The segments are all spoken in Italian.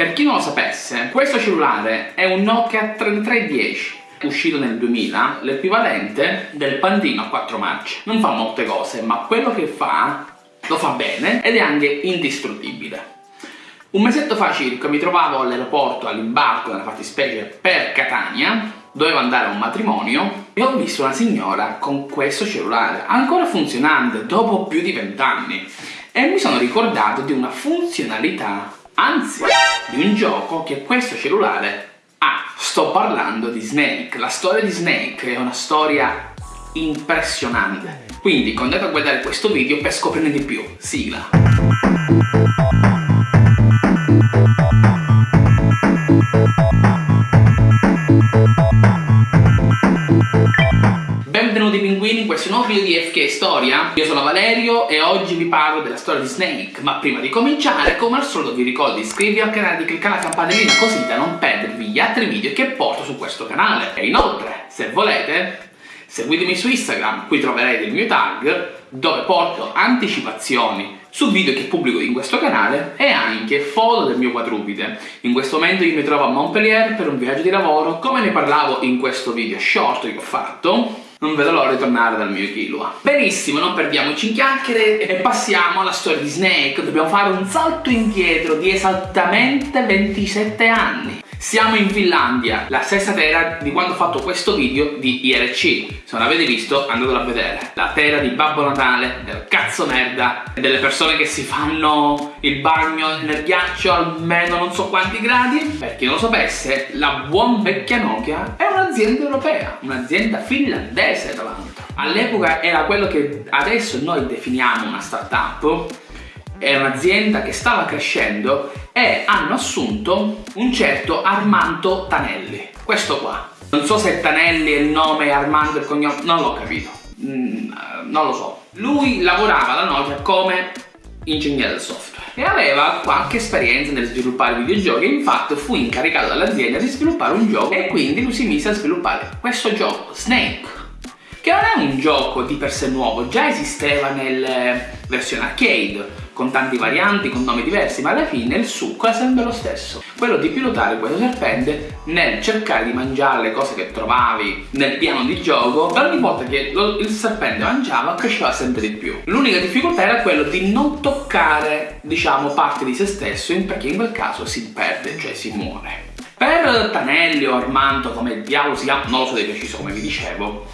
Per chi non lo sapesse, questo cellulare è un Nokia 3310 uscito nel 2000, l'equivalente del pandino a quattro marce. Non fa molte cose, ma quello che fa lo fa bene ed è anche indistruttibile. Un mesetto fa circa mi trovavo all'aeroporto all'imbarco nella fattispecie per Catania dovevo andare a un matrimonio e ho visto una signora con questo cellulare ancora funzionante dopo più di vent'anni e mi sono ricordato di una funzionalità anzi di un gioco che questo cellulare ha. Sto parlando di Snake. La storia di Snake è una storia impressionante. Quindi andate a guardare questo video per scoprirne di più sigla In questo nuovo video di FK Storia? Io sono Valerio e oggi vi parlo della storia di Snake. Ma prima di cominciare, come al solito vi ricordo di iscrivervi al canale e di cliccare la campanellina così da non perdervi gli altri video che porto su questo canale. E inoltre, se volete, seguitemi su Instagram, qui troverete il mio tag dove porto anticipazioni su video che pubblico in questo canale e anche foto del mio quadrupede. In questo momento io mi trovo a Montpellier per un viaggio di lavoro, come ne parlavo in questo video short che ho fatto, non vedo l'ora di tornare dal mio Kilua. Benissimo, non perdiamoci in chiacchiere e passiamo alla storia di Snake. Dobbiamo fare un salto indietro di esattamente 27 anni. Siamo in Finlandia, la stessa terra di quando ho fatto questo video di IRC. Se non l'avete visto, andatelo a vedere. La terra di Babbo Natale, del cazzo merda, delle persone che si fanno il bagno nel ghiaccio almeno non so quanti gradi. Per chi non lo sapesse, la buon vecchia Nokia è un'azienda europea, un'azienda finlandese tra l'altro. All'epoca era quello che adesso noi definiamo una startup, è un'azienda che stava crescendo e hanno assunto un certo Armando Tanelli, questo qua. Non so se Tanelli è il nome Armando è il cognome, non l'ho capito, mm, non lo so. Lui lavorava alla Nokia come ingegnere del software e aveva qualche esperienza nel sviluppare videogiochi infatti fu incaricato dall'azienda di sviluppare un gioco e quindi lui si mise a sviluppare questo gioco, Snake che non è un gioco di per sé nuovo, già esisteva nelle versioni arcade con tanti varianti, con nomi diversi, ma alla fine il succo è sempre lo stesso. Quello di pilotare questo serpente nel cercare di mangiare le cose che trovavi nel piano di gioco, ogni volta che lo, il serpente mangiava cresceva sempre di più. L'unica difficoltà era quello di non toccare, diciamo, parte di se stesso, perché in quel caso si perde, cioè si muore. Per Tanelli o Armando, come diavolo si chiama, non lo so di preciso come vi dicevo,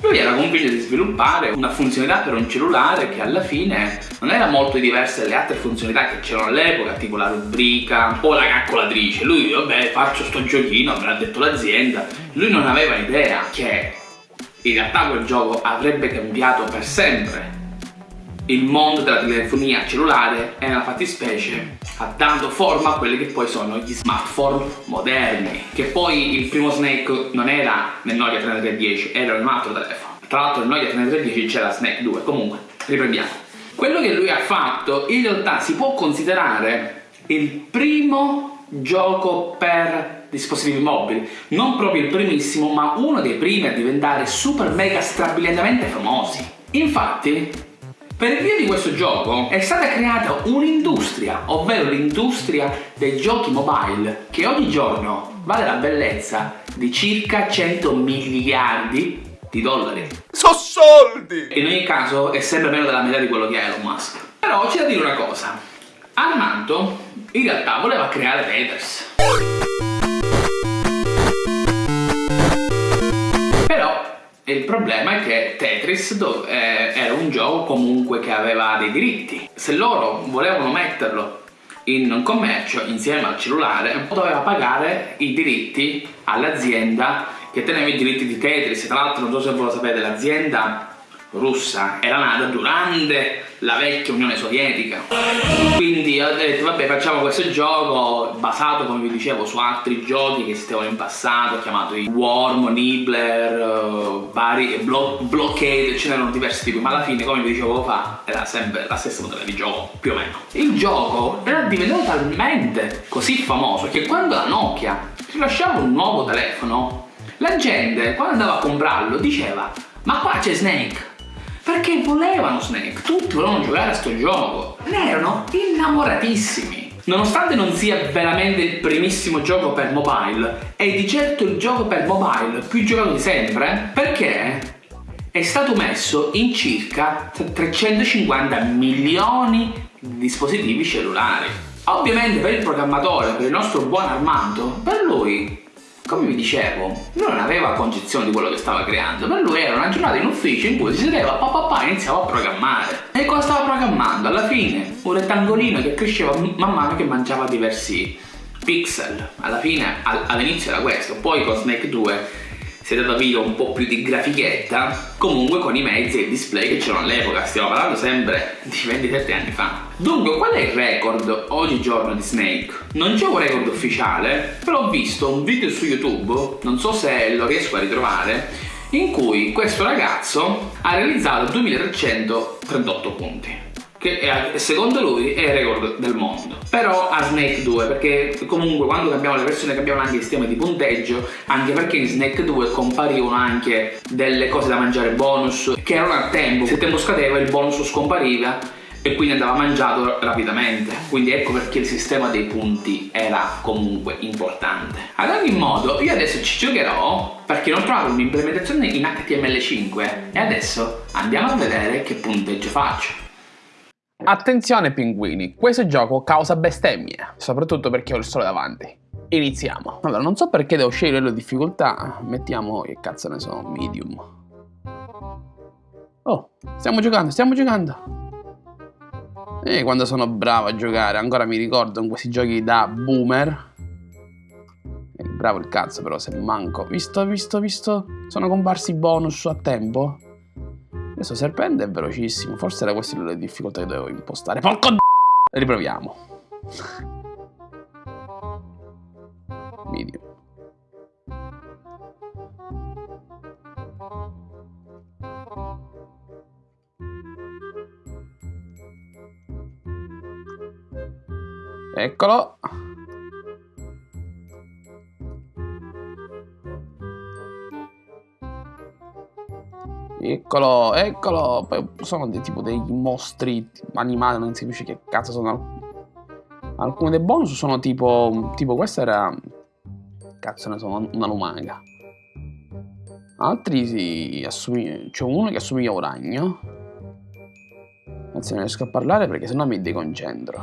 lui era convinto di sviluppare una funzionalità per un cellulare che alla fine non era molto diversa dalle altre funzionalità che c'erano all'epoca, tipo la rubrica o la calcolatrice. Lui, vabbè, faccio sto giochino, me l'ha detto l'azienda. Lui non aveva idea che in realtà quel gioco avrebbe cambiato per sempre il mondo della telefonia cellulare e nella fattispecie ha dato forma a quelli che poi sono gli smartphone moderni che poi il primo Snake non era nel Nokia 3310 era un altro telefono. Tra l'altro nel Nokia 3310 c'era Snake 2 comunque riprendiamo. Quello che lui ha fatto in realtà si può considerare il primo gioco per dispositivi mobili. Non proprio il primissimo ma uno dei primi a diventare super mega strabiliantemente famosi. Infatti per via di questo gioco è stata creata un'industria, ovvero l'industria dei giochi mobile, che ogni giorno vale la bellezza di circa 100 miliardi di dollari. So soldi! In ogni caso è sempre meno della metà di quello di Elon Musk. Però c'è da dire una cosa. Armando in realtà voleva creare Tetris. E il problema è che Tetris eh, era un gioco comunque che aveva dei diritti. Se loro volevano metterlo in commercio insieme al cellulare, doveva pagare i diritti all'azienda che teneva i diritti di Tetris. Tra l'altro, non so se voi lo sapete, l'azienda russa era nata durante la vecchia Unione Sovietica. Quindi ho detto vabbè facciamo questo gioco basato come vi dicevo su altri giochi che esistevano in passato chiamato i Worm, Nibbler, uh, vari Blo Blockade ce n'erano diversi tipi ma alla fine come vi dicevo fa era sempre la stessa modella di gioco più o meno. Il gioco era diventato talmente così famoso che quando la Nokia rilasciava un nuovo telefono la gente quando andava a comprarlo diceva ma qua c'è Snake perché volevano Snake, tutti volevano giocare a sto gioco, ne erano innamoratissimi. Nonostante non sia veramente il primissimo gioco per mobile, è di certo il gioco per mobile più giocato di sempre perché è stato messo in circa 350 milioni di dispositivi cellulari. Ovviamente per il programmatore, per il nostro buon Armando, per lui come vi dicevo, non aveva concezione di quello che stava creando, per lui era una giornata in ufficio in cui si sedeva, papà papà iniziava a programmare. E cosa stava programmando? Alla fine un rettangolino che cresceva man mano che mangiava diversi pixel. Alla fine, all'inizio era questo, poi con Snake 2 si è dato via un po' più di grafichetta, comunque con i mezzi e il display che c'erano all'epoca, stiamo parlando sempre di 27 anni fa. Dunque, qual è il record oggigiorno di Snake? Non c'è un record ufficiale, però ho visto un video su YouTube, non so se lo riesco a ritrovare, in cui questo ragazzo ha realizzato 2338 punti che è, secondo lui è il record del mondo. Però a Snake 2 perché comunque quando cambiamo le versioni cambiamo anche il sistema di punteggio anche perché in Snake 2 comparivano anche delle cose da mangiare bonus che erano a tempo. Se il tempo scadeva il bonus scompariva e quindi andava mangiato rapidamente. Quindi ecco perché il sistema dei punti era comunque importante. Ad ogni modo io adesso ci giocherò perché non ho un'implementazione in HTML5 e adesso andiamo a vedere che punteggio faccio Attenzione pinguini, questo gioco causa bestemmie, soprattutto perché ho il sole davanti. Iniziamo. Allora, non so perché devo scegliere la difficoltà, mettiamo, che cazzo ne so, medium. Oh, stiamo giocando, stiamo giocando. E quando sono bravo a giocare, ancora mi ricordo in questi giochi da boomer. E bravo il cazzo però se manco. Visto, visto, visto, sono comparsi bonus a tempo. Questo serpente è velocissimo, forse era questa la difficoltà che dovevo impostare. Porco d***o! Riproviamo. Medium. Eccolo. Eccolo, eccolo. Poi sono dei, tipo dei mostri animali, non si capisce che cazzo sono. Alcuni dei bonus sono tipo. Tipo, questo era. Cazzo ne sono, una lumaca. Altri si assomigliano. C'è uno che assomiglia a un ragno. Anzi, non riesco a parlare perché sennò mi deconcentro.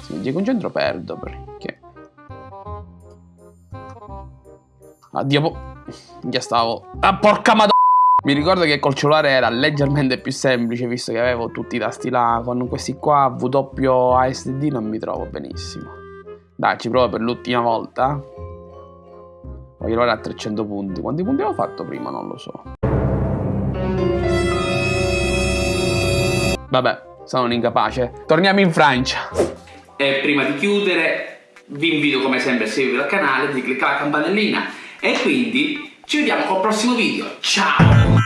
Se mi deconcentro perdo perché. Addio. Già stavo. Ah, porca madonna! Mi ricordo che col cellulare era leggermente più semplice visto che avevo tutti i tasti là con questi qua WASD non mi trovo benissimo. Dai, ci provo per l'ultima volta. Voglio arrivare a 300 punti. Quanti punti avevo fatto prima? Non lo so. Vabbè, sono un incapace. Torniamo in Francia. E prima di chiudere vi invito come sempre a seguire il canale, di cliccare la campanellina e quindi ci vediamo col prossimo video. Ciao!